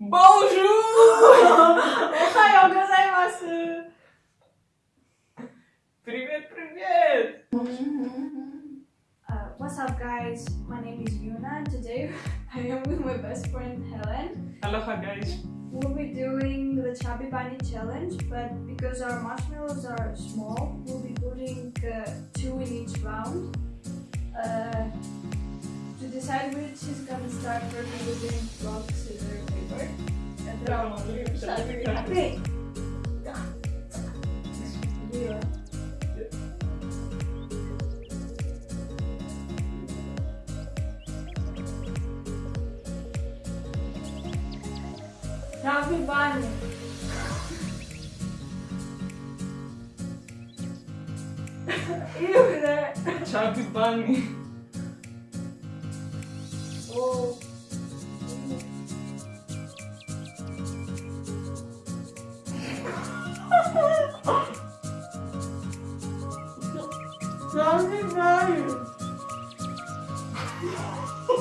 Bonjour! Ohayou gozaimasu! Привет, привет! Uh, what's up guys? My name is Yuna and today I am with my best friend Helen. Aloha guys! We'll be doing the Chubby Bunny challenge but because our marshmallows are small, we'll be putting uh, two in each round. Uh, to decide which is gonna start first, we'll be doing rock, scissors, Tapi banyak. Io Ciao più bagni.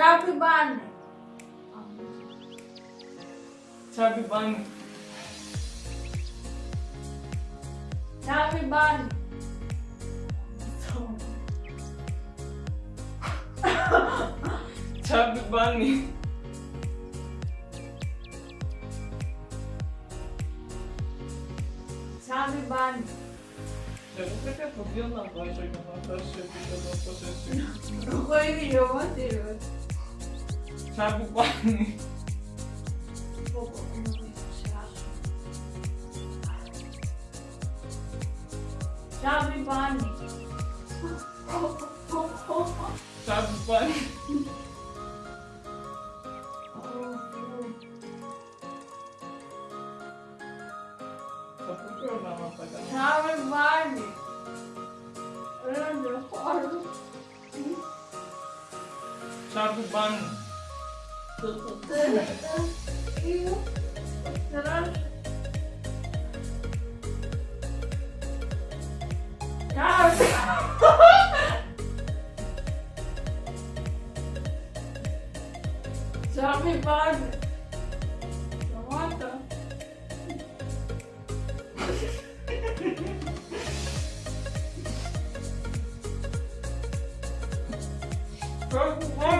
Sabe ban. Sabe ban. Sabe ban. Sabe ban. Sabe ban. Pergunta que violão, vai jogar uma taxa, eu não taxa assim. Foi que jogou anterior. Sabe o qual? Vou Chave Bunny. Chave Bunny. Larga o banho. Já me vale. Mata. Vamos, vamos.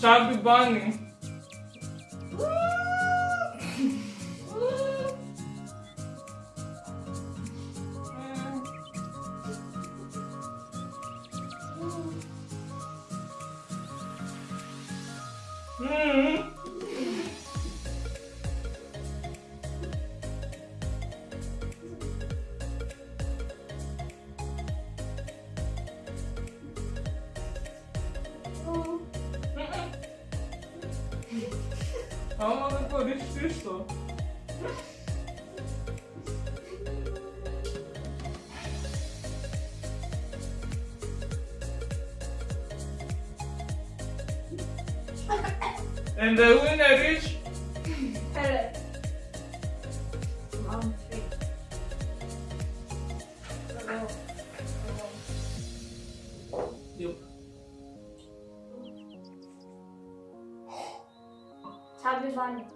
Chubby Bunny. Mm-hmm. śmieszna. And the winner is... Hello. Mom, three. Hello. Tabii ben.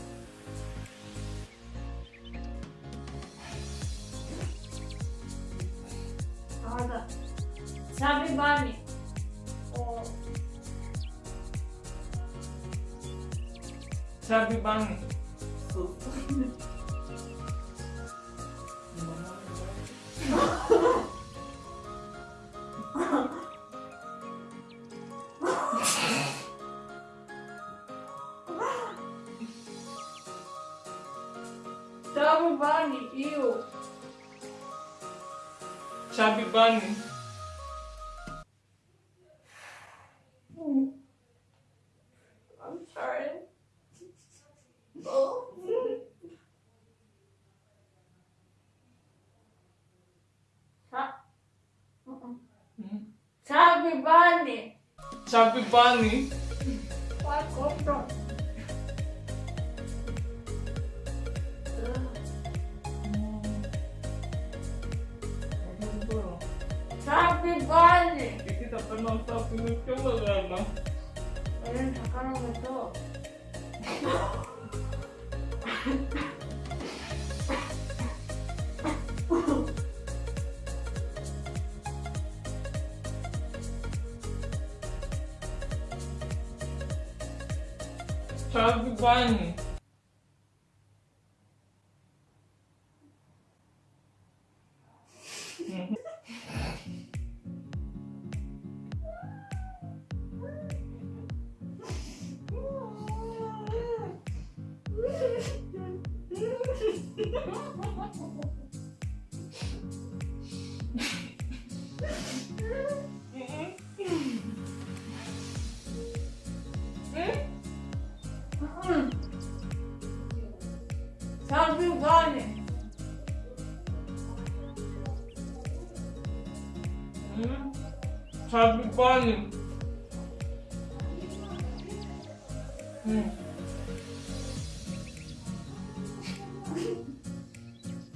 harga cabai banyak oh. cabai banyak Tamo bani, iu. Chubby Bunny. I'm sorry. Oh. Ha- Mm-mm. Mm. Chubby Bunny. Chubby Bunny. What come from? 답답한 답답은 평범하지 않나? 나는 닭가락에서 자그만 잘 피우고 가네. 응? 잘 피우고 가네. 응.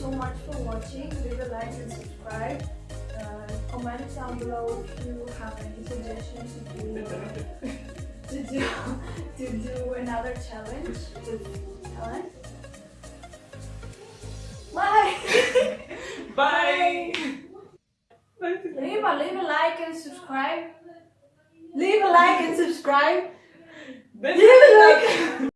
so much for watching. Leave a like and subscribe. Uh, comment down below if you have any suggestions to do, to do, to do another challenge with. Bye! Bye! leave, a, leave a like and subscribe. Leave a like and subscribe. Leave a like.